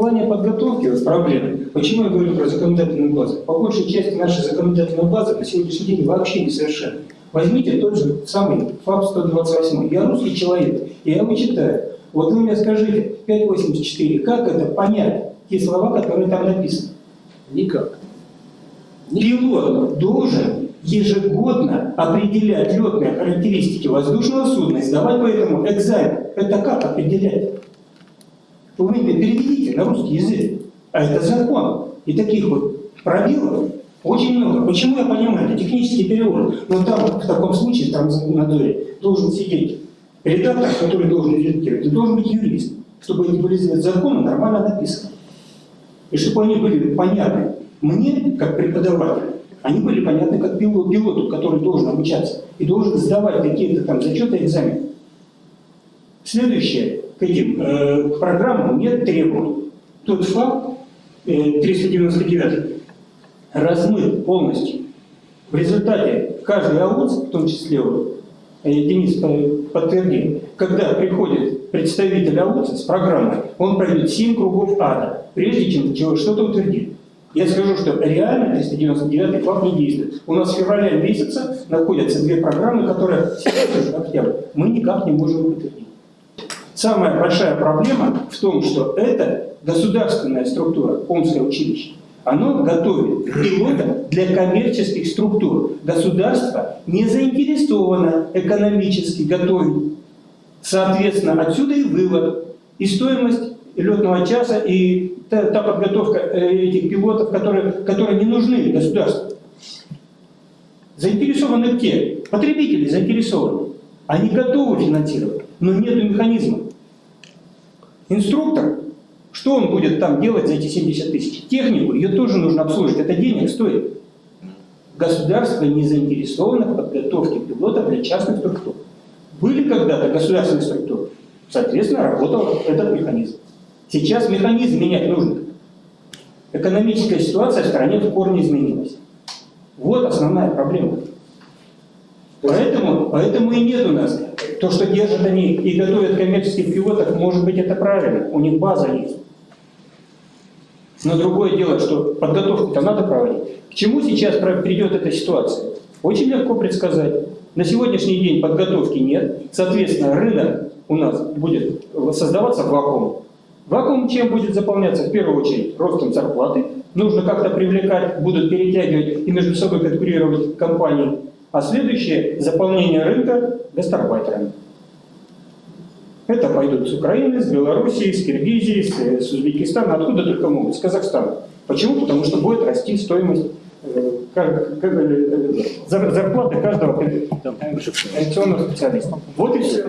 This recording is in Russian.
плане подготовки вот проблем, почему я говорю про законодательную базу? По большей части наша законодательная база на сегодняшний день вообще не совершенна. Возьмите тот же самый ФАП-128. Я русский человек, и я его читаю. Вот вы мне скажите, 584, как это понять, те слова, которые там написаны? Никак. Пилот должен ежегодно определять летные характеристики воздушного судна и сдавать по этому экзамен. Это как определять? Вы мне переведите на русский язык. А это закон. И таких вот пробелов очень много. Почему я понимаю? Это технический перевод. Но там, в таком случае, в транзнадзоре, должен сидеть редактор, который должен редактировать, и должен быть юрист, чтобы эти были законы нормально написаны. И чтобы они были понятны мне, как преподавателю, они были понятны как пилот, пилоту, который должен обучаться и должен сдавать какие-то там зачеты, экзамены. Следующее, к этим э, к программам нет требований. Тот факт, э, 399, размыт полностью. В результате каждый АУЦ, в том числе э, Денис подтвердил, когда приходит представитель АУЦ с программой, он пройдет 7 кругов ада, прежде чем что-то утвердит. Я скажу, что реально 399 факт не действует. У нас в феврале месяце находятся две программы, которые сейчас уже октябрь, мы никак не можем утвердить. Самая большая проблема в том, что это государственная структура, Омское училище. Оно готовит пилота для коммерческих структур. Государство не заинтересовано экономически готовить. Соответственно, отсюда и вывод. И стоимость летного часа, и та, та подготовка э, этих пилотов, которые, которые не нужны государству. Заинтересованы те, потребители заинтересованы. Они готовы финансировать, но нет механизма. Инструктор что он будет там делать за эти 70 тысяч? Технику, ее тоже нужно обслуживать, это денег стоит. Государство не заинтересовано в подготовке пилотов для частных структур. Были когда-то государственные структуры, соответственно, работал этот механизм. Сейчас механизм менять нужно. Экономическая ситуация в стране в корне изменилась. Вот основная проблема. Поэтому, поэтому и нет у нас. То, что держат они и готовят коммерческих пилотов, может быть, это правильно. У них база есть. Но другое дело, что подготовку-то надо проводить. К чему сейчас придет эта ситуация? Очень легко предсказать. На сегодняшний день подготовки нет. Соответственно, рынок у нас будет создаваться вакуум. Вакуум чем будет заполняться? В первую очередь ростом зарплаты. Нужно как-то привлекать, будут перетягивать и между собой конкурировать компании. А следующее – заполнение рынка гастарбайтерами. Это пойдут с Украины, с Белоруссии, с Киргизии, с, с Узбекистана, откуда только могут, с Казахстана. Почему? Потому что будет расти стоимость э, как, как, э, зарплаты каждого коррекционного специалиста. Вот и все.